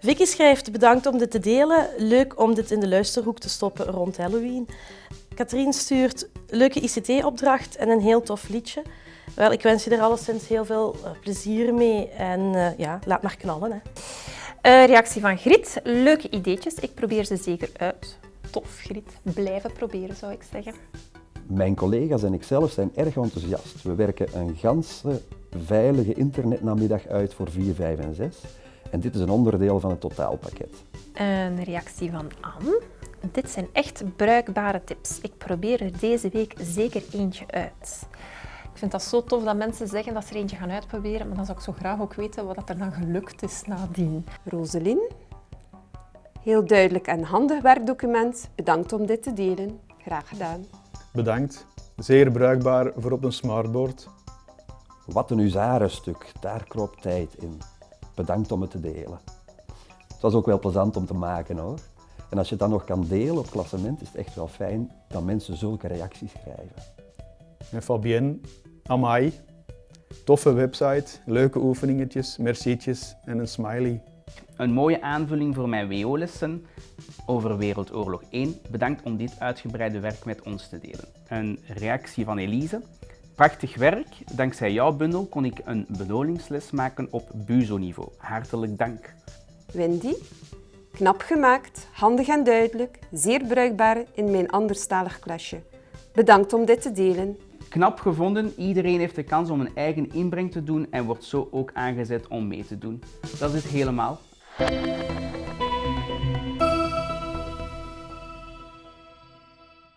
Vicky schrijft bedankt om dit te delen. Leuk om dit in de luisterhoek te stoppen rond Halloween. Katrien stuurt leuke ICT-opdracht en een heel tof liedje. Wel, ik wens je er alleszins heel veel eh, plezier mee en uh, ja, laat maar knallen. Hè. Uh, reactie van Grit. Leuke ideetjes. Ik probeer ze zeker uit. Tof, Grit. Blijven proberen, zou ik zeggen. Mijn collega's en ikzelf zijn erg enthousiast. We werken een ganse veilige internetnamiddag uit voor 4, 5 en 6. En dit is een onderdeel van het totaalpakket. Een reactie van Anne. Dit zijn echt bruikbare tips. Ik probeer er deze week zeker eentje uit. Ik vind dat zo tof dat mensen zeggen dat ze er eentje gaan uitproberen, maar dan zou ik zo graag ook weten wat er dan gelukt is nadien. Roselien, heel duidelijk en handig werkdocument. Bedankt om dit te delen. Graag gedaan. Bedankt. Zeer bruikbaar voor op een smartboard. Wat een huzarenstuk, daar kroop tijd in. Bedankt om het te delen. Het was ook wel plezant om te maken hoor. En als je het dan nog kan delen op klassement, is het echt wel fijn dat mensen zulke reacties schrijven. En Fabienne, amai. Toffe website, leuke oefeningetjes, mercietjes en een smiley. Een mooie aanvulling voor mijn WO-lessen over Wereldoorlog 1. Bedankt om dit uitgebreide werk met ons te delen. Een reactie van Elise. Prachtig werk. Dankzij jouw bundel kon ik een benolingsles maken op BUZO-niveau. Hartelijk dank. Wendy, knap gemaakt, handig en duidelijk, zeer bruikbaar in mijn anderstalig klasje. Bedankt om dit te delen. Knap gevonden, iedereen heeft de kans om een eigen inbreng te doen en wordt zo ook aangezet om mee te doen. Dat is het helemaal.